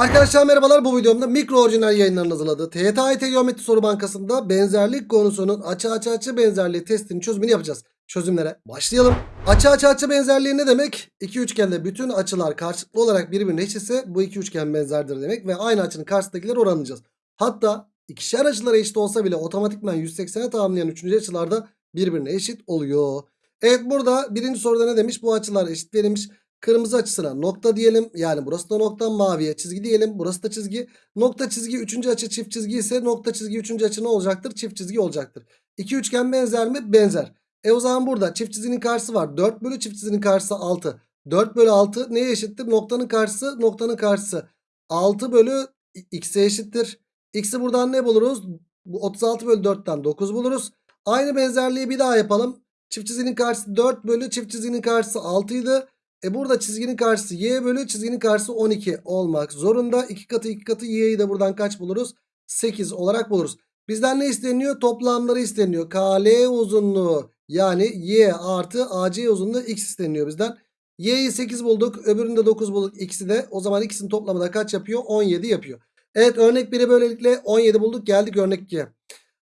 Arkadaşlar merhabalar bu videomda mikro orijinal yayınlarının hazırladığı TYT Geometri Soru Bankası'nda benzerlik konusunun açı açı açı benzerliği testinin çözümünü yapacağız. Çözümlere başlayalım. Açı açı açı benzerliği ne demek? İki üçgende bütün açılar karşılıklı olarak birbirine eşitse bu iki üçgen benzerdir demek ve aynı açının karşısındakileri oranlayacağız. Hatta ikişer açılara eşit olsa bile otomatikman 180'e tamamlayan üçüncü açılarda birbirine eşit oluyor. Evet burada birinci soruda ne demiş? Bu açılar eşit verilmiş. Kırmızı açısına nokta diyelim. Yani burası da nokta maviye çizgi diyelim. Burası da çizgi. Nokta çizgi üçüncü açı çift çizgi ise nokta çizgi üçüncü açı ne olacaktır? Çift çizgi olacaktır. İki üçgen benzer mi? Benzer. E o zaman burada çift çizginin karşısı var. 4 bölü çift çizginin karşısı 6. 4 bölü 6 neye eşittir? Noktanın karşısı noktanın karşısı. 6 bölü x'e eşittir. X'i buradan ne buluruz? Bu 36 bölü 4'ten 9 buluruz. Aynı benzerliği bir daha yapalım. Çift çizginin karşısı 4 bölü çift çizginin karşısı 6 idi. E burada çizginin karşısı y bölü çizginin karşısı 12 olmak zorunda. 2 katı 2 katı y'yi de buradan kaç buluruz? 8 olarak buluruz. Bizden ne isteniyor? Toplamları isteniyor. KL uzunluğu yani y artı AC uzunluğu x isteniyor bizden. Y'yi 8 bulduk. Öbürünü de 9 bulduk. X'i de o zaman ikisinin toplamı da kaç yapıyor? 17 yapıyor. Evet örnek 1'i böylelikle 17 bulduk. Geldik örnek 2'ye.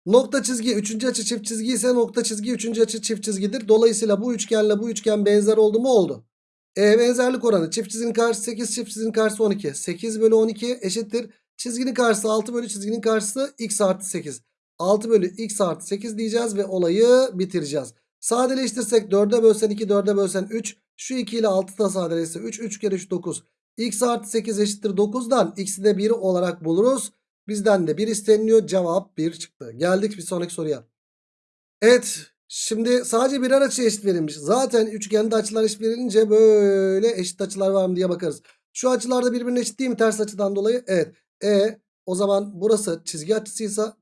Nokta çizgi 3. açı çift çizgi ise nokta çizgi 3. açı çift çizgidir. Dolayısıyla bu üçgenle bu üçgen benzer oldu mu? Oldu. E, benzerlik oranı çift çizginin karşısı 8 çift çizginin karşısı 12. 8 bölü 12 eşittir. Çizginin karşısı 6 bölü çizginin karşısı x artı 8. 6 bölü x artı 8 diyeceğiz ve olayı bitireceğiz. Sadeleştirsek 4'e bölsen 2 4'e bölsen 3. Şu 2 ile 6 da sadeleşse 3 3 kere 3 9. x artı 8 eşittir 9'dan x'i de 1 olarak buluruz. Bizden de 1 isteniliyor. Cevap 1 çıktı. Geldik bir sonraki soruya. Evet. Şimdi sadece birer açı eşit verilmiş. Zaten üçgende açılar eşit verilince böyle eşit açılar var mı diye bakarız. Şu açılar da birbirine eşit değil mi ters açıdan dolayı? Evet. E o zaman burası çizgi açısıysa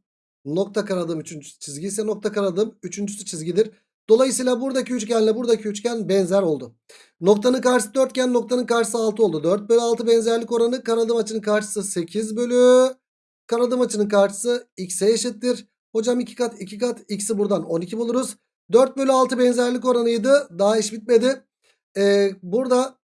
nokta karadığım üçüncüsü çizgi ise nokta karadığım üçüncüsü çizgidir. Dolayısıyla buradaki üçgenle buradaki üçgen benzer oldu. Noktanın karşısı dörtgen noktanın karşısı 6 oldu. 4 bölü 6 benzerlik oranı karadığım açının karşısı 8 bölü karadığım açının karşısı x'e eşittir. Hocam 2 kat 2 kat x'i buradan 12 buluruz. 4 bölü 6 benzerlik oranıydı. Daha iş bitmedi. Ee, burada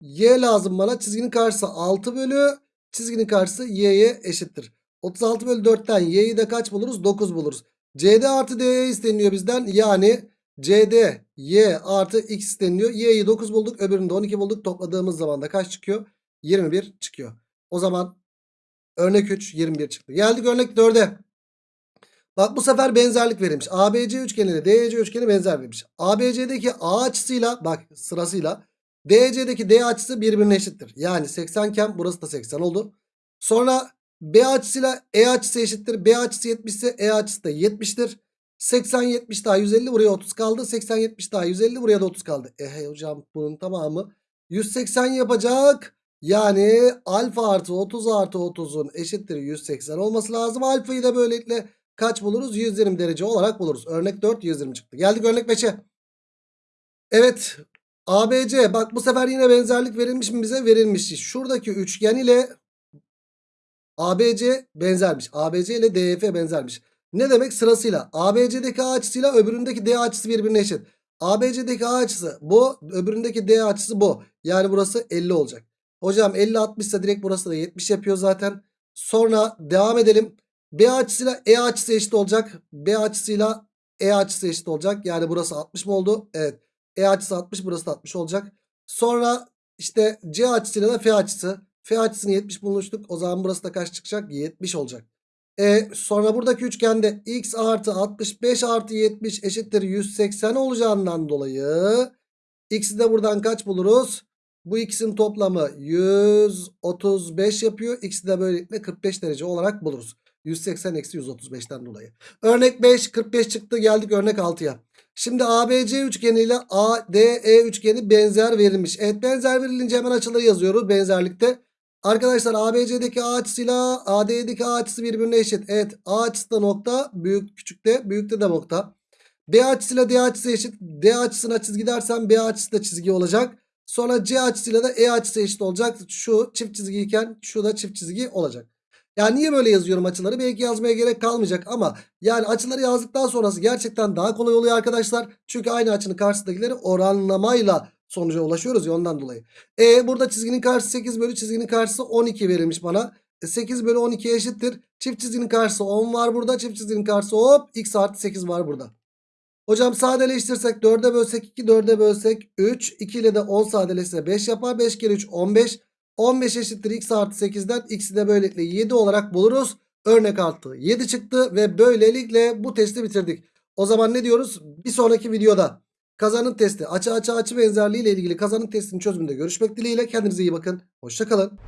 y lazım bana. Çizginin karşısı 6 bölü çizginin karşısı y'ye eşittir. 36 bölü 4'ten y'yi de kaç buluruz? 9 buluruz. CD artı DE isteniyor bizden. Yani CD y artı x isteniyor. Y'yi 9 bulduk. Öbürünü de 12 bulduk. Topladığımız zaman da kaç çıkıyor? 21 çıkıyor. O zaman örnek 3 21 çıktı. Geldik örnek 4'e. Bak bu sefer benzerlik verilmiş. ABC üçgeni ile DEC üçgeni benzer verilmiş. ABC'deki A açısıyla bak sırasıyla DEC'deki D açısı birbirine eşittir. Yani 80 iken burası da 80 oldu. Sonra B açısıyla E açısı eşittir. B açısı 70 ise E açısı da 70'tir. 80 70 daha 150 buraya 30 kaldı. 80 70 daha 150 buraya da 30 kaldı. E hey hocam bunun tamamı 180 yapacak. Yani alfa artı 30 artı 30'un eşittir 180 olması lazım. Alfayı da böylelikle kaç buluruz? 120 derece olarak buluruz. Örnek 4 120 çıktı. Geldik örnek 5'e. Evet. ABC bak bu sefer yine benzerlik verilmiş mi bize? Verilmiş. Şuradaki üçgen ile ABC benzermiş. ABC ile DF benzermiş. Ne demek? Sırasıyla ABC'deki A açısıyla öbüründeki D açısı birbirine eşit. ABC'deki A açısı bu. Öbüründeki D açısı bu. Yani burası 50 olacak. Hocam 50 60 ise direkt burası da 70 yapıyor zaten. Sonra devam edelim. B açısıyla E açısı eşit olacak. B açısıyla E açısı eşit olacak. Yani burası 60 mı oldu? Evet. E açısı 60 burası da 60 olacak. Sonra işte C açısıyla da F açısı. F açısını 70 bulmuştuk. O zaman burası da kaç çıkacak? 70 olacak. E, sonra buradaki üçgende x artı 65 artı 70 eşittir 180 olacağından dolayı x'i de buradan kaç buluruz? Bu x'in toplamı 135 yapıyor. X'i de böylelikle 45 derece olarak buluruz. 180 eksi 135'ten dolayı. Örnek 5 45 çıktı geldik örnek 6'ya. Şimdi ABC üçgeni ile ADE üçgeni benzer verilmiş. Evet benzer verilince hemen açıları yazıyoruz benzerlikte. Arkadaşlar ABC'deki A açısıyla AD'deki A açısı birbirine eşit. Evet A açısı da nokta büyük küçükte büyükte de nokta. B açısıyla D açısı eşit. D açısına çizgi dersem B açısı da çizgi olacak. Sonra C açısıyla da E açısı eşit olacak. Şu çift çizgiyken şu da çift çizgi olacak. Yani niye böyle yazıyorum açıları? Belki yazmaya gerek kalmayacak ama yani açıları yazdıktan sonrası gerçekten daha kolay oluyor arkadaşlar. Çünkü aynı açının karşısındakileri oranlamayla sonuca ulaşıyoruz ya ondan dolayı. E burada çizginin karşısı 8 bölü çizginin karşısı 12 verilmiş bana. E, 8 bölü 12 eşittir. Çift çizginin karşısı 10 var burada. Çift çizginin karşısı hop x artı 8 var burada. Hocam sadeleştirsek 4'e bölsek 2 4'e bölsek 3 2 ile de 10 sadeleşse 5 yapar. 5 kere 3 15. 15 eşittir x artı 8'den x'i de böylelikle 7 olarak buluruz. Örnek altı 7 çıktı ve böylelikle bu testi bitirdik. O zaman ne diyoruz? Bir sonraki videoda kazanın testi açı açı açı benzerliği ile ilgili kazanın testinin çözümünde görüşmek dileğiyle. Kendinize iyi bakın. Hoşçakalın.